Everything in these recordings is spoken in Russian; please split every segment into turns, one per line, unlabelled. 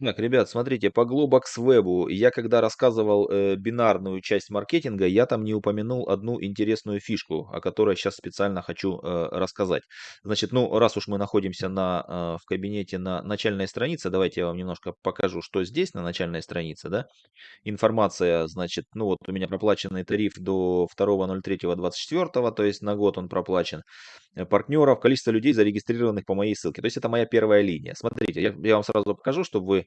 Так, ребят, смотрите, по Globox я когда рассказывал э, бинарную часть маркетинга, я там не упомянул одну интересную фишку, о которой сейчас специально хочу э, рассказать. Значит, ну, раз уж мы находимся на, э, в кабинете на начальной странице, давайте я вам немножко покажу, что здесь на начальной странице, да. Информация, значит, ну вот у меня проплаченный тариф до 2.03.24, то есть на год он проплачен. Э, партнеров, количество людей, зарегистрированных по моей ссылке. То есть это моя первая линия. Смотрите, я, я вам сразу покажу, чтобы вы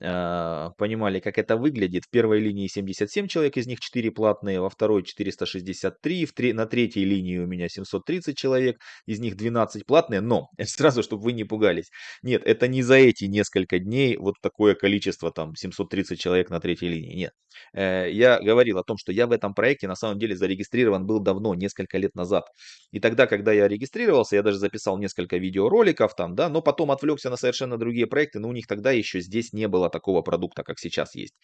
понимали, как это выглядит. В первой линии 77 человек, из них 4 платные, во второй 463, в три, на третьей линии у меня 730 человек, из них 12 платные, но сразу, чтобы вы не пугались. Нет, это не за эти несколько дней вот такое количество, там 730 человек на третьей линии, нет. Э, я говорил о том, что я в этом проекте на самом деле зарегистрирован был давно, несколько лет назад. И тогда, когда я регистрировался, я даже записал несколько видеороликов там, да, но потом отвлекся на совершенно другие проекты, но у них тогда еще здесь не было такого продукта, как сейчас есть.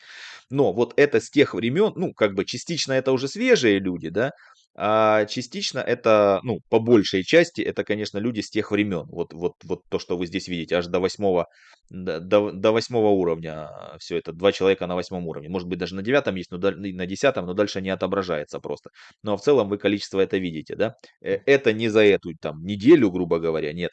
Но вот это с тех времен, ну, как бы частично это уже свежие люди, да, а частично это, ну, по большей части, это, конечно, люди с тех времен. Вот, вот, вот то, что вы здесь видите, аж до восьмого, до, до восьмого уровня все это. Два человека на восьмом уровне. Может быть, даже на девятом есть, но на десятом, но дальше не отображается просто. Но в целом вы количество это видите, да? Э, это не за эту там неделю, грубо говоря, нет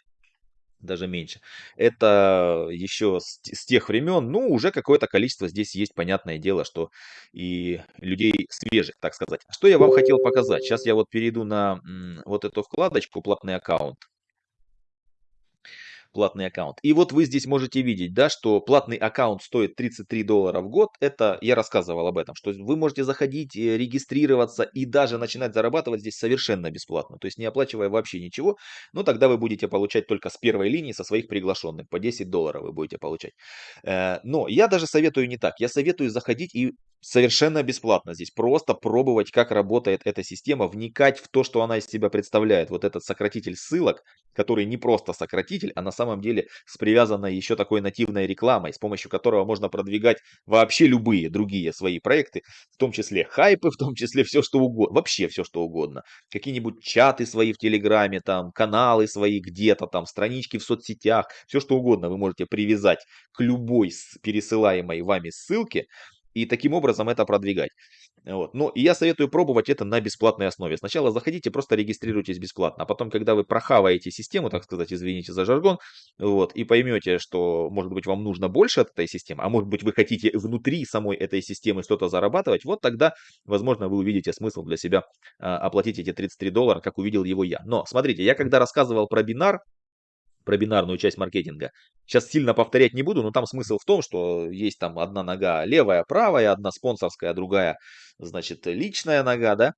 даже меньше. Это еще с, с тех времен, ну, уже какое-то количество здесь есть, понятное дело, что и людей свежих, так сказать. Что я вам хотел показать? Сейчас я вот перейду на м, вот эту вкладочку «Платный аккаунт» платный аккаунт. И вот вы здесь можете видеть, да, что платный аккаунт стоит 33 доллара в год. Это я рассказывал об этом, что вы можете заходить, э, регистрироваться и даже начинать зарабатывать здесь совершенно бесплатно. То есть не оплачивая вообще ничего. Но тогда вы будете получать только с первой линии со своих приглашенных. По 10 долларов вы будете получать. Э, но я даже советую не так. Я советую заходить и совершенно бесплатно здесь. Просто пробовать, как работает эта система, вникать в то, что она из себя представляет. Вот этот сократитель ссылок, который не просто сократитель, а на самом деле с привязанной еще такой нативной рекламой, с помощью которого можно продвигать вообще любые другие свои проекты, в том числе хайпы, в том числе все что угодно, вообще все что угодно. Какие-нибудь чаты свои в Телеграме, там, каналы свои где-то, там, странички в соцсетях, все что угодно вы можете привязать к любой пересылаемой вами ссылке, и таким образом это продвигать. Вот. Ну, и я советую пробовать это на бесплатной основе. Сначала заходите, просто регистрируйтесь бесплатно, а потом, когда вы прохаваете систему, так сказать, извините за жаргон, вот, и поймете, что, может быть, вам нужно больше от этой системы, а может быть, вы хотите внутри самой этой системы что-то зарабатывать, вот тогда, возможно, вы увидите смысл для себя а, оплатить эти 33 доллара, как увидел его я. Но, смотрите, я когда рассказывал про бинар, про бинарную часть маркетинга. Сейчас сильно повторять не буду, но там смысл в том, что есть там одна нога левая, правая, одна спонсорская, другая, значит, личная нога, да.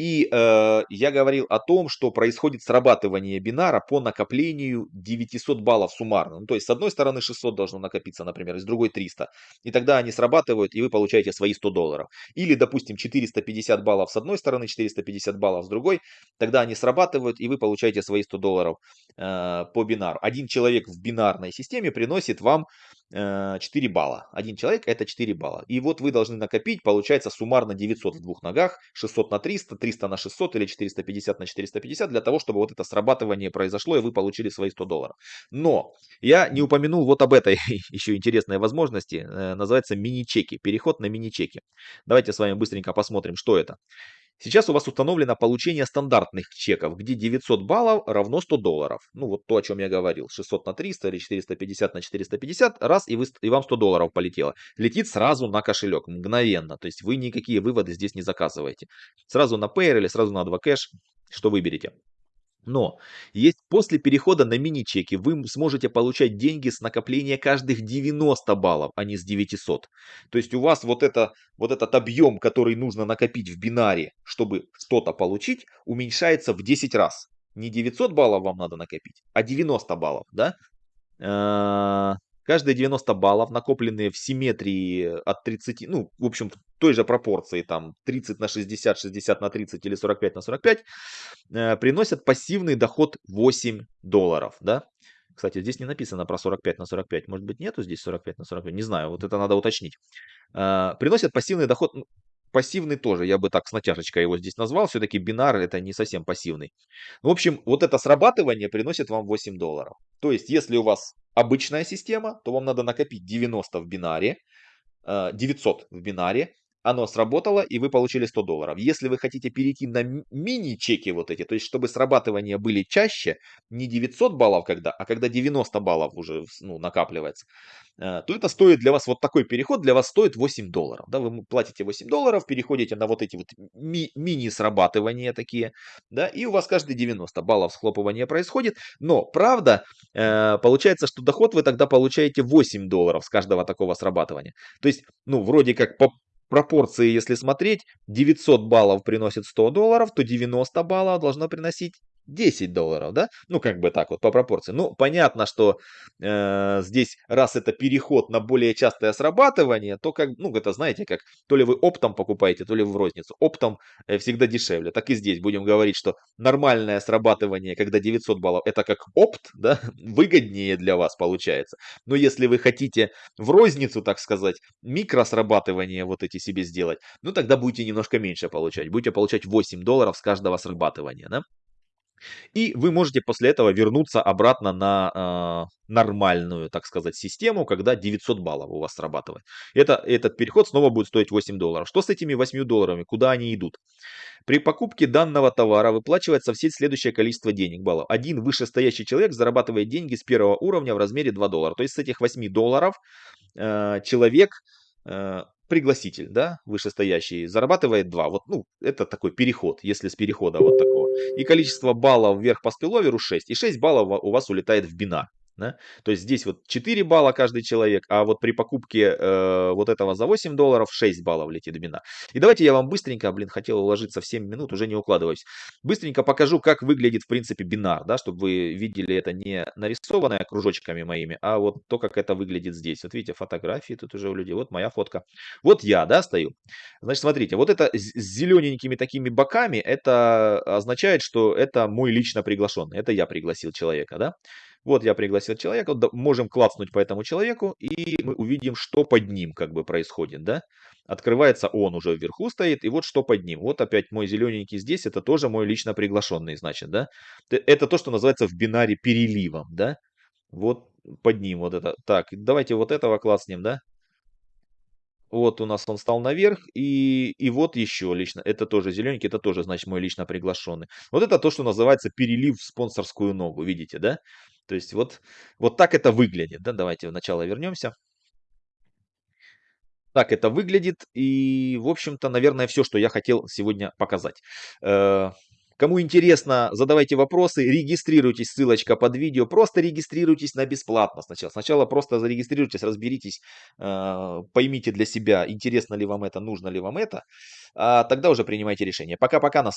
И э, я говорил о том, что происходит срабатывание бинара по накоплению 900 баллов суммарно. Ну, то есть с одной стороны 600 должно накопиться, например, с другой 300. И тогда они срабатывают, и вы получаете свои 100 долларов. Или, допустим, 450 баллов с одной стороны, 450 баллов с другой. Тогда они срабатывают, и вы получаете свои 100 долларов э, по бинару. Один человек в бинарной системе приносит вам 4 э, балла. Один человек это 4 балла. И вот вы должны накопить, получается суммарно 900 в двух ногах, 600 на 300, 300 на 600 или 450 на 450, для того, чтобы вот это срабатывание произошло и вы получили свои 100 долларов. Но я не упомянул вот об этой еще интересной возможности, э, называется мини-чеки, переход на мини-чеки. Давайте с вами быстренько посмотрим, что это. Сейчас у вас установлено получение стандартных чеков, где 900 баллов равно 100 долларов. Ну вот то, о чем я говорил. 600 на 300 или 450 на 450. Раз и, вы, и вам 100 долларов полетело. Летит сразу на кошелек, мгновенно. То есть вы никакие выводы здесь не заказываете. Сразу на Payer или сразу на 2Cash, что выберете. Но есть после перехода на мини-чеки вы сможете получать деньги с накопления каждых 90 баллов, а не с 900. То есть у вас вот, это, вот этот объем, который нужно накопить в бинаре, чтобы что-то получить, уменьшается в 10 раз. Не 900 баллов вам надо накопить, а 90 баллов. Да? Каждые 90 баллов, накопленные в симметрии от 30, ну, в общем, той же пропорции, там, 30 на 60, 60 на 30 или 45 на 45, э, приносят пассивный доход 8 долларов, да. Кстати, здесь не написано про 45 на 45. Может быть, нету здесь 45 на 45? Не знаю, вот это надо уточнить. Э, приносят пассивный доход, ну, пассивный тоже, я бы так с натяжечкой его здесь назвал. Все-таки бинар это не совсем пассивный. В общем, вот это срабатывание приносит вам 8 долларов. То есть, если у вас обычная система, то вам надо накопить 90 в бинаре, 900 в бинаре, оно сработало, и вы получили 100 долларов. Если вы хотите перейти на мини-чеки вот эти, то есть чтобы срабатывания были чаще, не 900 баллов когда, а когда 90 баллов уже ну, накапливается, э, то это стоит для вас, вот такой переход для вас стоит 8 долларов. Да, вы платите 8 долларов, переходите на вот эти вот ми- мини-срабатывания такие, да, и у вас каждые 90 баллов схлопывания происходит. Но, правда, э, получается, что доход вы тогда получаете 8 долларов с каждого такого срабатывания. То есть, ну, вроде как по пропорции, если смотреть, 900 баллов приносит 100 долларов, то 90 баллов должно приносить 10 долларов, да? Ну, как бы так вот, по пропорции. Ну, понятно, что э, здесь, раз это переход на более частое срабатывание, то как, ну, это знаете, как то ли вы оптом покупаете, то ли в розницу. Оптом э, всегда дешевле. Так и здесь будем говорить, что нормальное срабатывание, когда 900 баллов, это как опт, да, выгоднее для вас получается. Но если вы хотите в розницу, так сказать, микросрабатывание вот эти себе сделать, ну, тогда будете немножко меньше получать. Будете получать 8 долларов с каждого срабатывания, да? И вы можете после этого вернуться обратно на э, нормальную, так сказать, систему, когда 900 баллов у вас срабатывает. Это, этот переход снова будет стоить 8 долларов. Что с этими 8 долларами? Куда они идут? При покупке данного товара выплачивается в сеть следующее количество денег, баллов. Один вышестоящий человек зарабатывает деньги с первого уровня в размере 2 доллара. То есть с этих 8 долларов э, человек э, пригласитель, да, вышестоящий, зарабатывает 2. Вот, ну, это такой переход, если с перехода вот такого. И количество баллов вверх по спиловеру 6. И 6 баллов у вас улетает в бинар. Да? То есть здесь вот 4 балла каждый человек, а вот при покупке э, вот этого за 8 долларов 6 баллов летит бина. И давайте я вам быстренько, блин, хотел уложиться в 7 минут, уже не укладываюсь. Быстренько покажу, как выглядит в принципе бинар, да, чтобы вы видели это не нарисованное кружочками моими, а вот то, как это выглядит здесь. Вот видите, фотографии тут уже у людей, вот моя фотка. Вот я, да, стою. Значит, смотрите, вот это с зелененькими такими боками, это означает, что это мой лично приглашенный, это я пригласил человека, да. Вот я пригласил человека, можем клацнуть по этому человеку, и мы увидим, что под ним как бы происходит, да. Открывается он уже вверху стоит, и вот что под ним. Вот опять мой зелененький здесь, это тоже мой лично приглашенный, значит, да. Это то, что называется в бинаре переливом, да. Вот под ним вот это. Так, давайте вот этого класснем, да. Вот у нас он стал наверх, и, и вот еще лично, это тоже зелененький, это тоже, значит, мой лично приглашенный. Вот это то, что называется перелив в спонсорскую ногу, видите, да? То есть вот, вот так это выглядит, да? Давайте в начало вернемся. Так это выглядит, и, в общем-то, наверное, все, что я хотел сегодня показать. Э, Кому интересно, задавайте вопросы, регистрируйтесь, ссылочка под видео. Просто регистрируйтесь на бесплатно сначала. Сначала просто зарегистрируйтесь, разберитесь, э, поймите для себя, интересно ли вам это, нужно ли вам это. А тогда уже принимайте решение. Пока-пока, нас